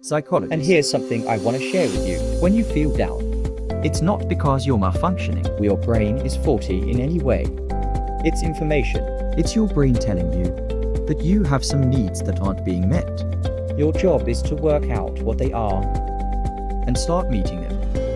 Psychologist. And here's something I want to share with you. When you feel down, it's not because you're malfunctioning. or your brain is faulty in any way. It's information. It's your brain telling you that you have some needs that aren't being met Your job is to work out what they are and start meeting them.